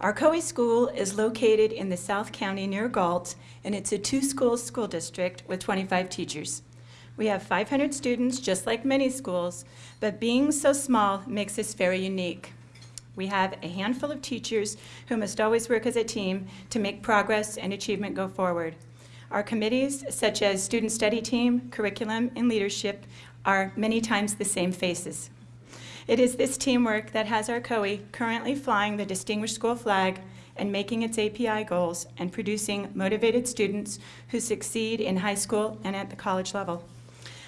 Arcohe School is located in the South County near Galt, and it's a two-school school district with 25 teachers. We have 500 students, just like many schools, but being so small makes us very unique. We have a handful of teachers who must always work as a team to make progress and achievement go forward. Our committees, such as Student Study Team, Curriculum, and Leadership, are many times the same faces. It is this teamwork that has Arcohe currently flying the Distinguished School flag and making its API goals and producing motivated students who succeed in high school and at the college level.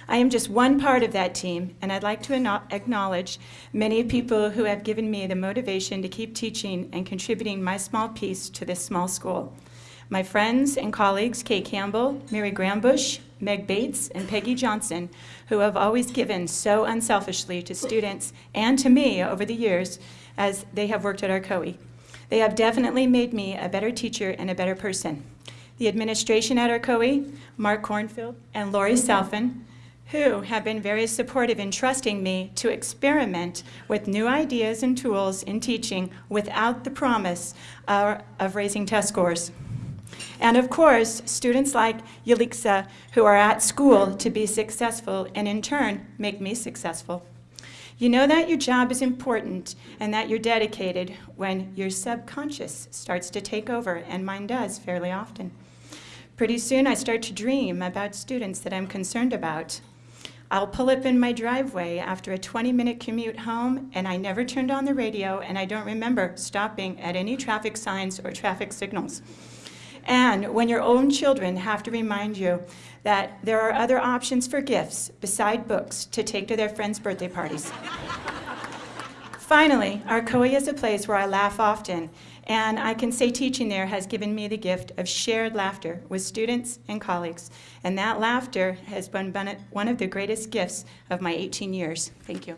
I am just one part of that team, and I'd like to acknowledge many people who have given me the motivation to keep teaching and contributing my small piece to this small school. My friends and colleagues, Kay Campbell, Mary Grambush, Meg Bates, and Peggy Johnson, who have always given so unselfishly to students and to me over the years as they have worked at Arcohe. They have definitely made me a better teacher and a better person. The administration at Arcohe, Mark Cornfield and Lori Salfin, who have been very supportive in trusting me to experiment with new ideas and tools in teaching without the promise uh, of raising test scores. And of course, students like Yelixa who are at school to be successful and in turn make me successful. You know that your job is important and that you're dedicated when your subconscious starts to take over, and mine does fairly often. Pretty soon I start to dream about students that I'm concerned about. I'll pull up in my driveway after a 20-minute commute home, and I never turned on the radio, and I don't remember stopping at any traffic signs or traffic signals. And when your own children have to remind you that there are other options for gifts beside books to take to their friends' birthday parties. Finally, Arcohe is a place where I laugh often, and I can say teaching there has given me the gift of shared laughter with students and colleagues. And that laughter has been one of the greatest gifts of my 18 years. Thank you.